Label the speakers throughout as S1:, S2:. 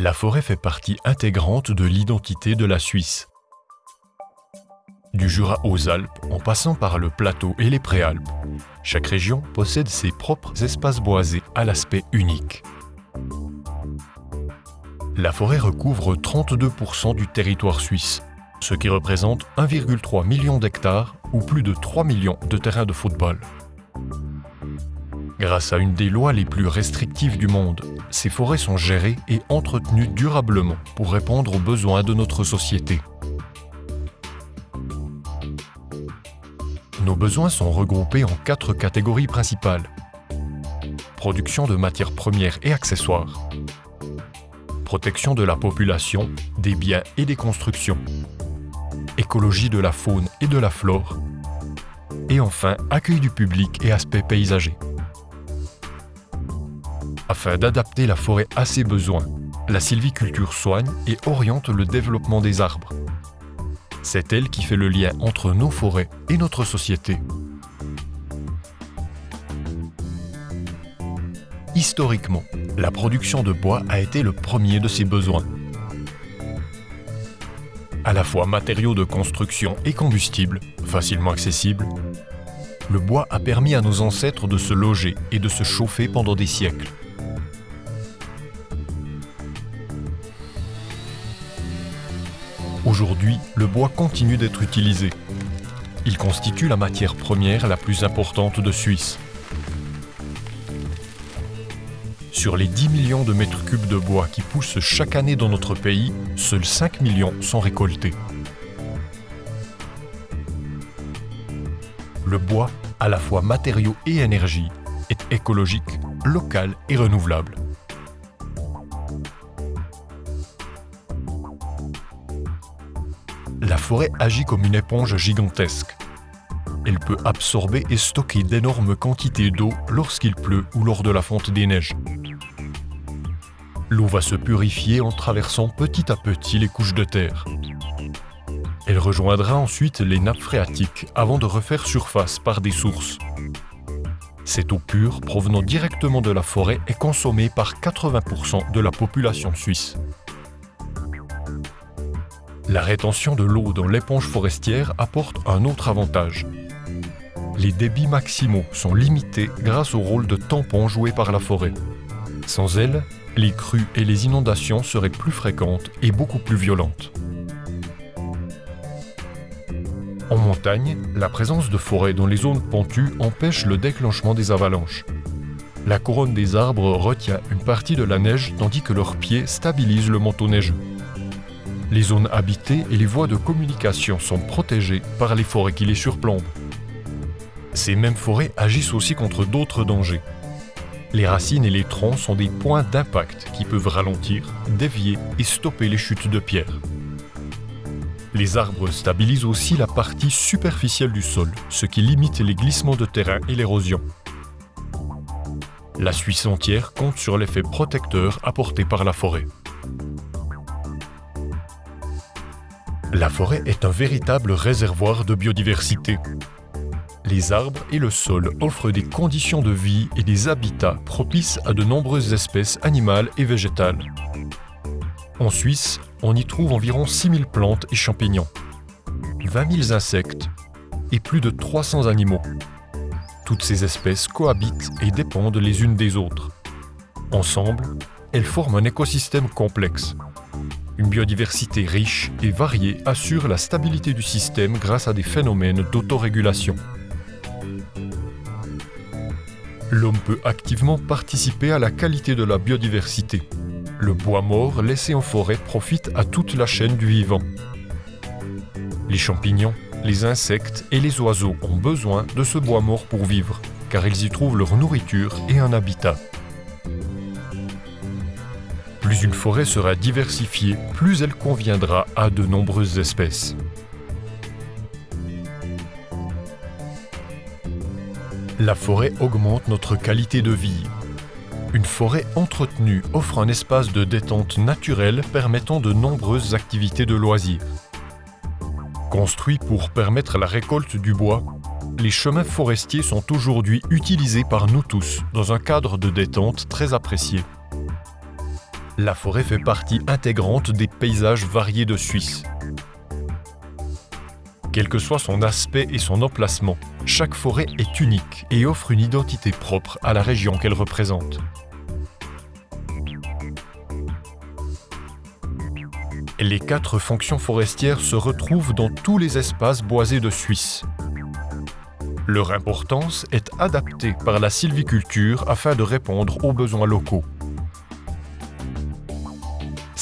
S1: La forêt fait partie intégrante de l'identité de la Suisse. Du Jura aux Alpes, en passant par le plateau et les préalpes, chaque région possède ses propres espaces boisés à l'aspect unique. La forêt recouvre 32% du territoire suisse, ce qui représente 1,3 million d'hectares ou plus de 3 millions de terrains de football. Grâce à une des lois les plus restrictives du monde, ces forêts sont gérées et entretenues durablement pour répondre aux besoins de notre société. Nos besoins sont regroupés en quatre catégories principales. Production de matières premières et accessoires. Protection de la population, des biens et des constructions. Écologie de la faune et de la flore. Et enfin, accueil du public et aspect paysager. Afin d'adapter la forêt à ses besoins, la sylviculture soigne et oriente le développement des arbres. C'est elle qui fait le lien entre nos forêts et notre société. Historiquement, la production de bois a été le premier de ces besoins. À la fois matériau de construction et combustible, facilement accessible, le bois a permis à nos ancêtres de se loger et de se chauffer pendant des siècles. Aujourd'hui, le bois continue d'être utilisé. Il constitue la matière première la plus importante de Suisse. Sur les 10 millions de mètres cubes de bois qui poussent chaque année dans notre pays, seuls 5 millions sont récoltés. Le bois, à la fois matériau et énergie, est écologique, local et renouvelable. Forêt agit comme une éponge gigantesque. Elle peut absorber et stocker d'énormes quantités d'eau lorsqu'il pleut ou lors de la fonte des neiges. L'eau va se purifier en traversant petit à petit les couches de terre. Elle rejoindra ensuite les nappes phréatiques avant de refaire surface par des sources. Cette eau pure provenant directement de la forêt est consommée par 80% de la population suisse. La rétention de l'eau dans l'éponge forestière apporte un autre avantage. Les débits maximaux sont limités grâce au rôle de tampon joué par la forêt. Sans elle, les crues et les inondations seraient plus fréquentes et beaucoup plus violentes. En montagne, la présence de forêts dans les zones pentues empêche le déclenchement des avalanches. La couronne des arbres retient une partie de la neige tandis que leurs pieds stabilisent le manteau neigeux. Les zones habitées et les voies de communication sont protégées par les forêts qui les surplombent. Ces mêmes forêts agissent aussi contre d'autres dangers. Les racines et les troncs sont des points d'impact qui peuvent ralentir, dévier et stopper les chutes de pierres. Les arbres stabilisent aussi la partie superficielle du sol, ce qui limite les glissements de terrain et l'érosion. La Suisse entière compte sur l'effet protecteur apporté par la forêt. La forêt est un véritable réservoir de biodiversité. Les arbres et le sol offrent des conditions de vie et des habitats propices à de nombreuses espèces animales et végétales. En Suisse, on y trouve environ 6000 plantes et champignons, 20 000 insectes et plus de 300 animaux. Toutes ces espèces cohabitent et dépendent les unes des autres. Ensemble, elles forment un écosystème complexe une biodiversité riche et variée assure la stabilité du système grâce à des phénomènes d'autorégulation. L'homme peut activement participer à la qualité de la biodiversité. Le bois mort laissé en forêt profite à toute la chaîne du vivant. Les champignons, les insectes et les oiseaux ont besoin de ce bois mort pour vivre, car ils y trouvent leur nourriture et un habitat. Plus une forêt sera diversifiée, plus elle conviendra à de nombreuses espèces. La forêt augmente notre qualité de vie. Une forêt entretenue offre un espace de détente naturelle permettant de nombreuses activités de loisirs. Construits pour permettre la récolte du bois, les chemins forestiers sont aujourd'hui utilisés par nous tous dans un cadre de détente très apprécié. La forêt fait partie intégrante des paysages variés de Suisse. Quel que soit son aspect et son emplacement, chaque forêt est unique et offre une identité propre à la région qu'elle représente. Les quatre fonctions forestières se retrouvent dans tous les espaces boisés de Suisse. Leur importance est adaptée par la sylviculture afin de répondre aux besoins locaux.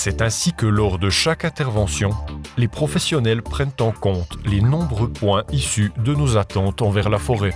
S1: C'est ainsi que lors de chaque intervention, les professionnels prennent en compte les nombreux points issus de nos attentes envers la forêt.